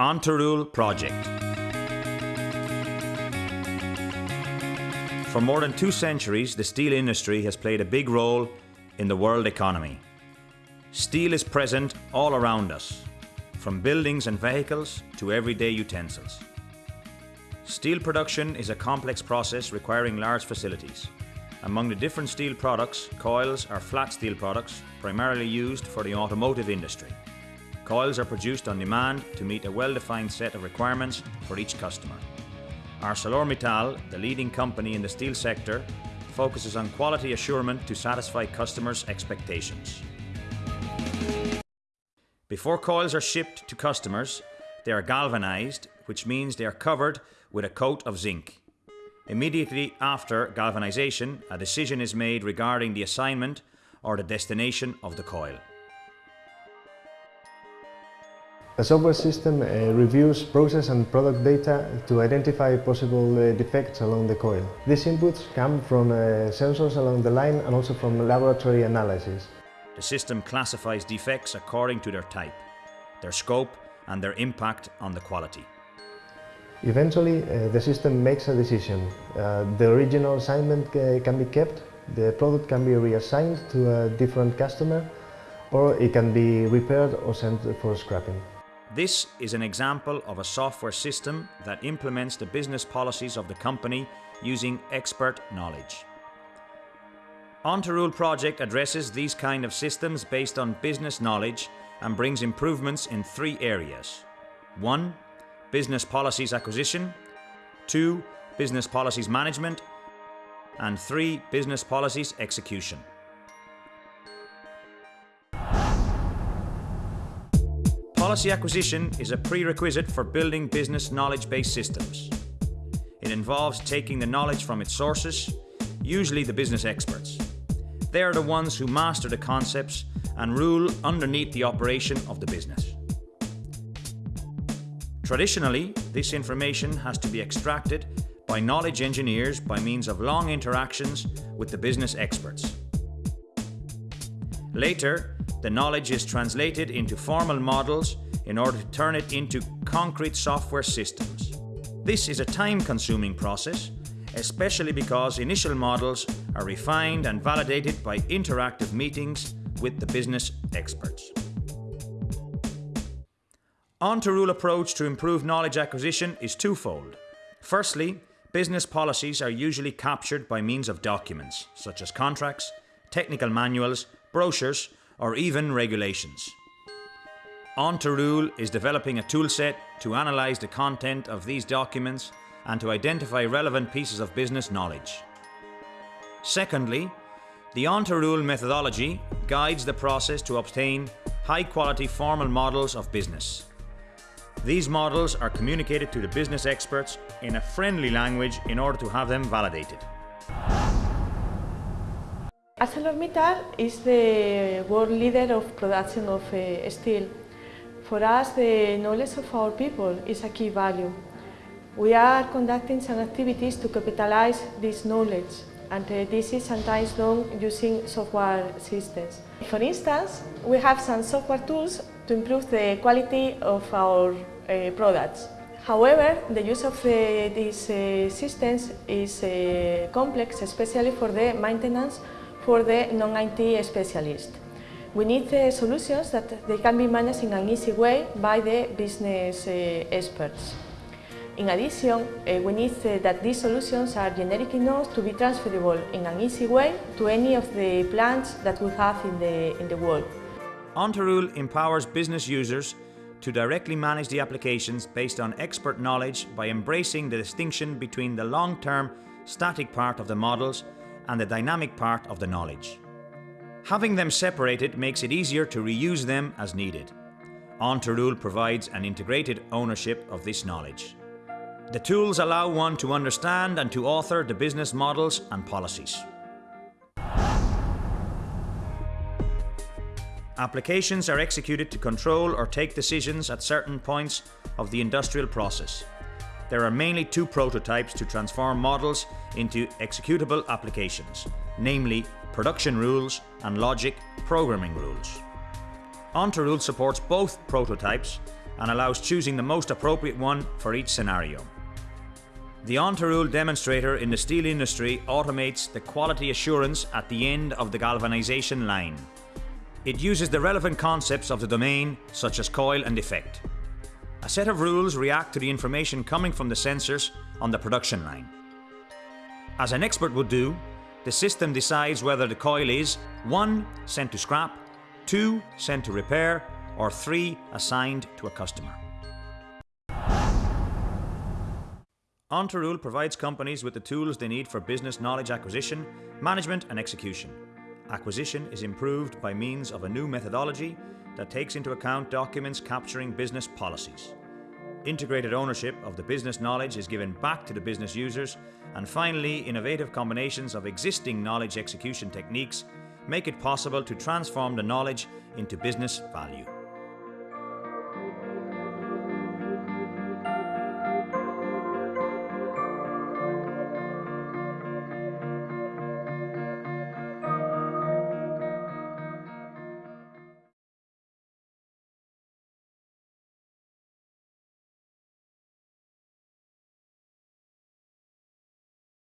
Rule project. For more than two centuries, the steel industry has played a big role in the world economy. Steel is present all around us, from buildings and vehicles to everyday utensils. Steel production is a complex process requiring large facilities. Among the different steel products, coils are flat steel products primarily used for the automotive industry. Coils are produced on demand to meet a well-defined set of requirements for each customer. ArcelorMittal, the leading company in the steel sector, focuses on quality assurance to satisfy customers' expectations. Before coils are shipped to customers, they are galvanized, which means they are covered with a coat of zinc. Immediately after galvanization, a decision is made regarding the assignment or the destination of the coil. A software system uh, reviews process and product data to identify possible uh, defects along the coil. These inputs come from uh, sensors along the line and also from laboratory analysis. The system classifies defects according to their type, their scope and their impact on the quality. Eventually, uh, the system makes a decision. Uh, the original assignment uh, can be kept, the product can be reassigned to a different customer, or it can be repaired or sent for scrapping. This is an example of a software system that implements the business policies of the company using expert knowledge. OnToRule project addresses these kind of systems based on business knowledge and brings improvements in three areas. 1 business policies acquisition, two, business policies management, and three, business policies execution. Policy acquisition is a prerequisite for building business knowledge-based systems. It involves taking the knowledge from its sources, usually the business experts. They are the ones who master the concepts and rule underneath the operation of the business. Traditionally, this information has to be extracted by knowledge engineers by means of long interactions with the business experts. Later, the knowledge is translated into formal models in order to turn it into concrete software systems. This is a time-consuming process, especially because initial models are refined and validated by interactive meetings with the business experts. OnToRule approach to improve knowledge acquisition is twofold. Firstly, business policies are usually captured by means of documents, such as contracts, technical manuals, brochures, or even regulations. OnToRule is developing a toolset to analyse the content of these documents and to identify relevant pieces of business knowledge. Secondly, the OnToRule methodology guides the process to obtain high-quality formal models of business. These models are communicated to the business experts in a friendly language in order to have them validated. ArcelorMittal is the world leader of production of uh, steel. For us, the knowledge of our people is a key value. We are conducting some activities to capitalize this knowledge and uh, this is sometimes done using software systems. For instance, we have some software tools to improve the quality of our uh, products. However, the use of uh, these uh, systems is uh, complex, especially for the maintenance for the non-IT specialist. We need solutions that they can be managed in an easy way by the business uh, experts. In addition, uh, we need that these solutions are generic enough to be transferable in an easy way to any of the plants that we have in the, in the world. OnToRule empowers business users to directly manage the applications based on expert knowledge by embracing the distinction between the long-term static part of the models and the dynamic part of the knowledge. Having them separated makes it easier to reuse them as needed. OnToRule provides an integrated ownership of this knowledge. The tools allow one to understand and to author the business models and policies. Applications are executed to control or take decisions at certain points of the industrial process. There are mainly two prototypes to transform models into executable applications, namely production rules and logic programming rules. OnToRule supports both prototypes and allows choosing the most appropriate one for each scenario. The OnToRule demonstrator in the steel industry automates the quality assurance at the end of the galvanization line. It uses the relevant concepts of the domain, such as coil and defect. A set of rules react to the information coming from the sensors on the production line. As an expert would do, the system decides whether the coil is 1. sent to scrap, 2. sent to repair, or 3. assigned to a customer. OnToRule provides companies with the tools they need for business knowledge acquisition, management and execution. Acquisition is improved by means of a new methodology that takes into account documents capturing business policies. Integrated ownership of the business knowledge is given back to the business users, and finally, innovative combinations of existing knowledge execution techniques make it possible to transform the knowledge into business value.